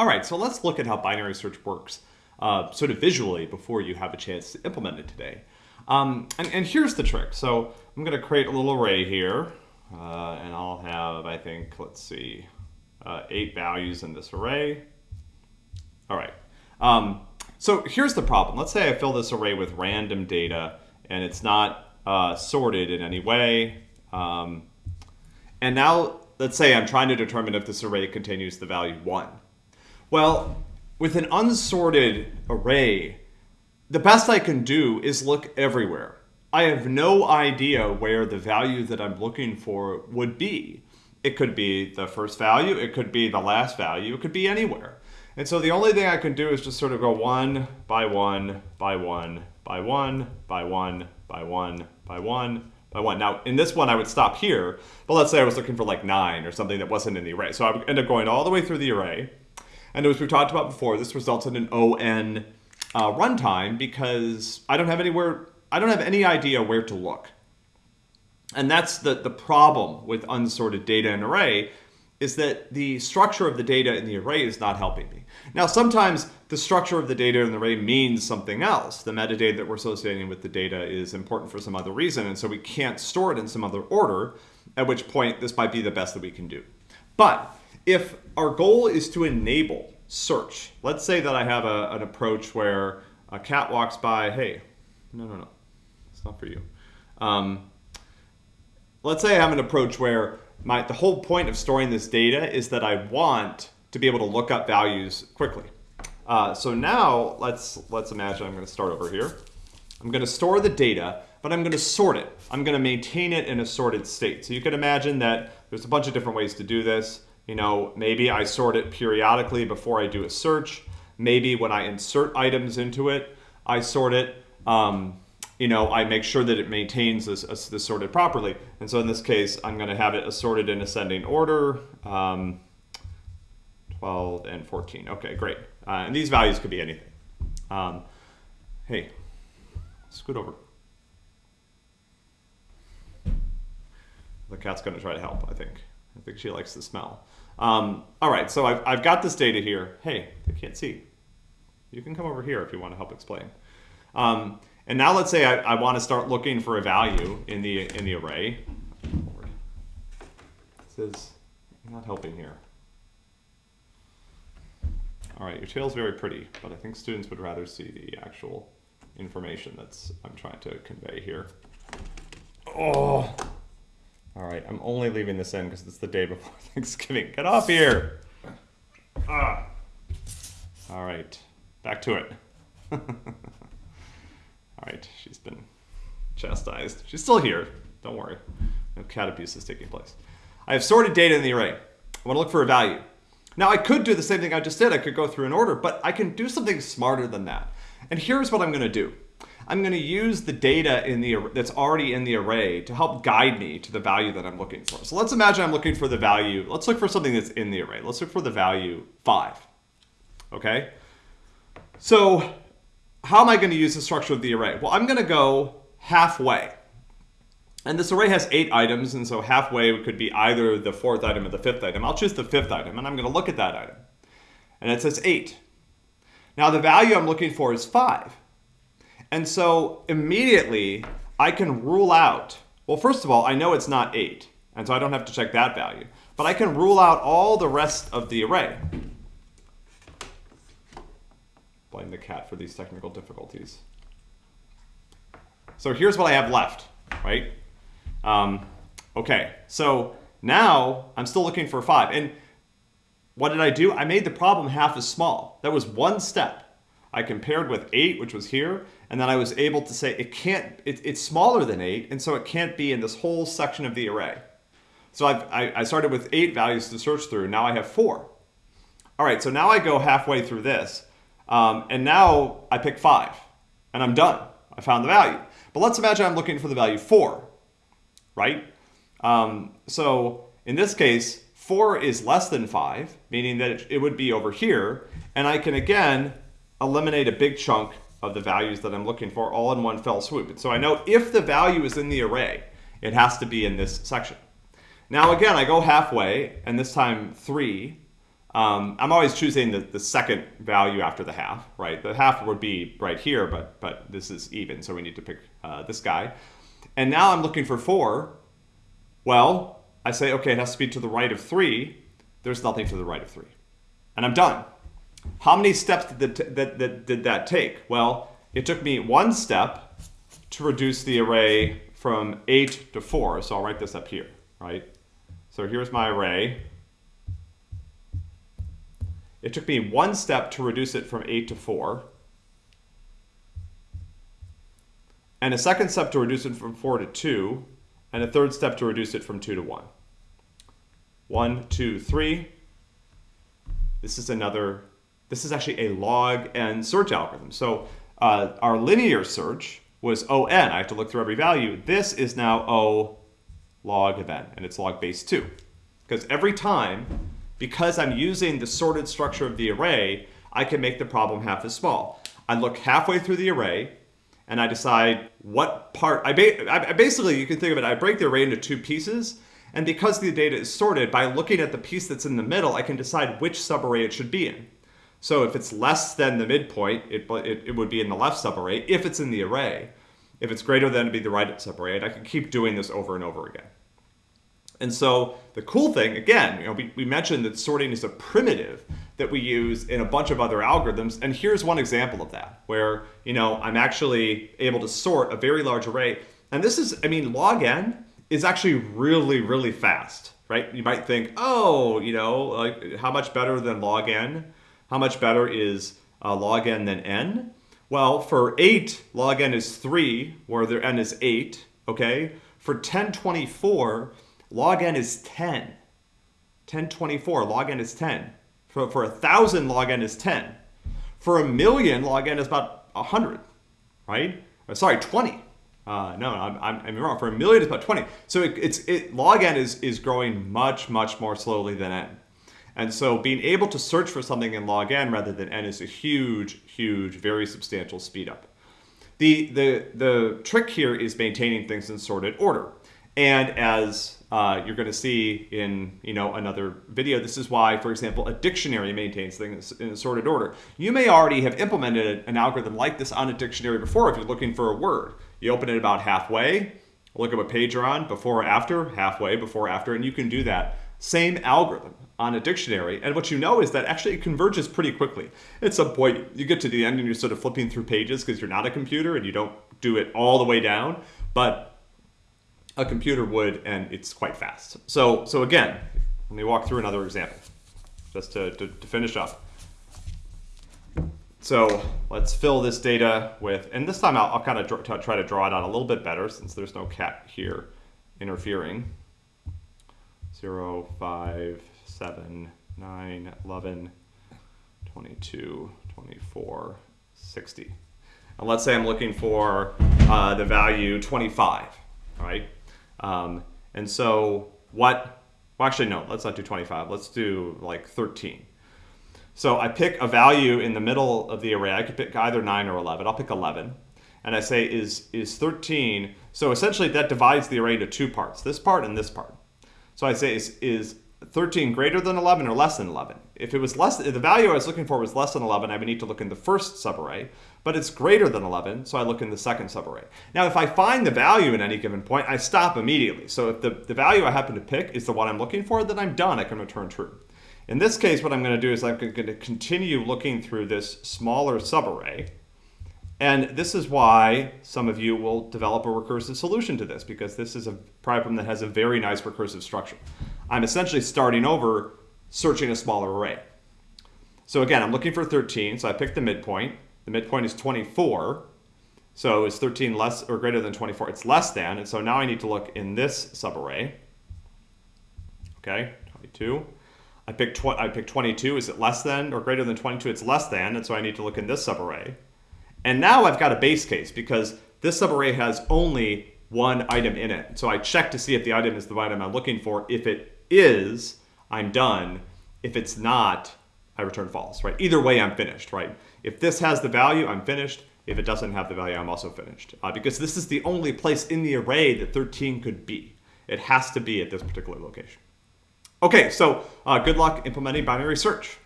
All right, so let's look at how binary search works uh, sort of visually before you have a chance to implement it today. Um, and, and, here's the trick. So I'm going to create a little array here, uh, and I'll have, I think, let's see, uh, eight values in this array. All right. Um, so here's the problem. Let's say I fill this array with random data, and it's not uh, sorted in any way. Um, and now let's say I'm trying to determine if this array continues the value 1. Well, with an unsorted array, the best I can do is look everywhere. I have no idea where the value that I'm looking for would be. It could be the first value, it could be the last value, it could be anywhere. And so the only thing I can do is just sort of go one by one by one by one by one by one by one by one. Now, in this one, I would stop here, but let's say I was looking for like nine or something that wasn't in the array. So I would end up going all the way through the array. And as we've talked about before, this results in an ON uh, runtime because I don't have anywhere, I don't have any idea where to look. And that's the, the problem with unsorted data in array is that the structure of the data in the array is not helping me. Now, sometimes the structure of the data in the array means something else. The metadata that we're associating with the data is important for some other reason, and so we can't store it in some other order, at which point this might be the best that we can do. But if our goal is to enable search, let's say that I have a, an approach where a cat walks by, hey, no, no, no, it's not for you. Um, let's say I have an approach where my, the whole point of storing this data is that I want to be able to look up values quickly. Uh, so now let's, let's imagine I'm going to start over here. I'm going to store the data, but I'm going to sort it. I'm going to maintain it in a sorted state. So you can imagine that there's a bunch of different ways to do this. You know, maybe I sort it periodically before I do a search. Maybe when I insert items into it, I sort it. Um, you know, I make sure that it maintains this, this sorted properly. And so in this case, I'm going to have it assorted in ascending order, um, 12 and 14. Okay, great. Uh, and these values could be anything. Um, hey, scoot over. The cat's going to try to help, I think. I think she likes the smell. Um, all right, so I've, I've got this data here. Hey, they can't see. You can come over here if you want to help explain. Um, and now let's say I, I want to start looking for a value in the in the array. This is not helping here. All right, your tail is very pretty, but I think students would rather see the actual information that's I'm trying to convey here. Oh. All right, I'm only leaving this in because it's the day before Thanksgiving. Get off here. Ah. All right, back to it. All right, she's been chastised. She's still here. Don't worry. No cat abuse is taking place. I have sorted data in the array. I want to look for a value. Now I could do the same thing I just did. I could go through an order, but I can do something smarter than that. And here's what I'm going to do. I'm going to use the data in the that's already in the array to help guide me to the value that I'm looking for. So let's imagine I'm looking for the value. Let's look for something that's in the array. Let's look for the value 5. Okay? So how am I going to use the structure of the array? Well, I'm going to go halfway. And this array has eight items, and so halfway could be either the fourth item or the fifth item. I'll choose the fifth item, and I'm going to look at that item. And it says 8. Now the value I'm looking for is 5. And so immediately I can rule out, well, first of all, I know it's not 8, and so I don't have to check that value. But I can rule out all the rest of the array. Blame the cat for these technical difficulties. So here's what I have left, right? Um, okay, so now I'm still looking for 5. And what did I do? I made the problem half as small. That was one step. I compared with 8, which was here, and then I was able to say it can't, it, it's smaller than 8, and so it can't be in this whole section of the array. So I've, I, I started with 8 values to search through, now I have 4. All right, so now I go halfway through this, um, and now I pick 5, and I'm done. I found the value. But let's imagine I'm looking for the value 4, right? Um, so in this case, 4 is less than 5, meaning that it, it would be over here, and I can again eliminate a big chunk of the values that I'm looking for all in one fell swoop. And so I know if the value is in the array, it has to be in this section. Now again, I go halfway, and this time 3. um, I'm always choosing the, the second value after the half, right? The half would be right here, but, but this is even, so we need to pick uh, this guy. And now I'm looking for 4. Well, I say, okay, it has to be to the right of 3. There's nothing to the right of 3. And I'm done. How many steps did that, that, that, did that take? Well, it took me one step to reduce the array from 8 to 4. So I'll write this up here, right? So here's my array. It took me one step to reduce it from 8 to 4. And a second step to reduce it from 4 to 2. And a third step to reduce it from 2 to 1. 1, 2, 3. This is another, this is actually a log n search algorithm. So uh, our linear search was ON. I have to look through every value. This is now O log of n, and it's log base 2. Because every time because I'm using the sorted structure of the array, I can make the problem half as small. I look halfway through the array, and I decide what part, I, ba I basically, you can think of it, I break the array into two pieces, and because the data is sorted, by looking at the piece that's in the middle, I can decide which subarray it should be in. So if it's less than the midpoint, it, it, it would be in the left subarray, if it's in the array. If it's greater than, it'd be the right subarray, and I can keep doing this over and over again. And so the cool thing, again, you know, we, we mentioned that sorting is a primitive that we use in a bunch of other algorithms. And here's one example of that, where, you know, I'm actually able to sort a very large array. And this is, I mean, log n is actually really, really fast, right? You might think, oh, you know, like how much better than log n? How much better is uh, log n than n? Well, for 8, log n is 3, where the n is 8, okay? For 1024, log n is 10. 1024, log n is 10. For, for 1,000, log n is 10. For a million, log n is about 100, right? Or, sorry, 20. Uh, no, I'm, I'm, I'm, wrong. For a million, it's about 20. So it, it's it, log n is, is growing much, much more slowly than n. And so being able to search for something in log n rather than n is a huge, huge, very substantial speed up. The, the, the trick here is maintaining things in sorted order. And as uh, you're going to see in you know another video. This is why, for example, a dictionary maintains things in a sorted order. You may already have implemented an algorithm like this on a dictionary before if you're looking for a word. You open it about halfway, look at what page you're on, before or after, halfway, before or after, and you can do that. Same algorithm on a dictionary. And what you know is that actually it converges pretty quickly. At some point, you get to the end and you're sort of flipping through pages because you're not a computer and you don't do it all the way down. But a computer would, and it's quite fast. So, so again, let me walk through another example, just to, to, to finish up. So let's fill this data with, and this time I'll, I'll kind of try to draw it out a little bit better since there's no cat here interfering. 0, 5, 7, 9, 11, 22, 24, 60. And let's say I'm looking for uh, the value 25, right? Um, and so what, well actually no, let's not do 25, let's do like 13. So I pick a value in the middle of the array, I could pick either 9 or 11, I'll pick 11. And I say is, is 13, so essentially that divides the array into two parts, this part and this part. So I say is, is 13 greater than 11 or less than 11? If it was less, the value I was looking for was less than 11, I would need to look in the first subarray, but it's greater than 11, so I look in the second subarray. Now, if I find the value in any given point, I stop immediately. So if the, the value I happen to pick is the one I'm looking for, then I'm done, I can return true. In this case, what I'm gonna do is I'm going to continue looking through this smaller subarray, and this is why some of you will develop a recursive solution to this, because this is a problem that has a very nice recursive structure. I'm essentially starting over, searching a smaller array. So again, I'm looking for 13, so I pick the midpoint. The midpoint is 24, so is 13 less or greater than 24? It's less than, and so now I need to look in this subarray. Okay, 22. I pick, I pick 22, is it less than or greater than 22? It's less than, and so I need to look in this subarray. And now I've got a base case because this subarray has only one item in it. So I check to see if the item is the item I'm looking for. If it is, I'm done. If it's not, I return false, right? Either way, I'm finished, right? If this has the value, I'm finished. If it doesn't have the value, I'm also finished. Uh, because this is the only place in the array that 13 could be. It has to be at this particular location. Okay, so uh, good luck implementing binary search.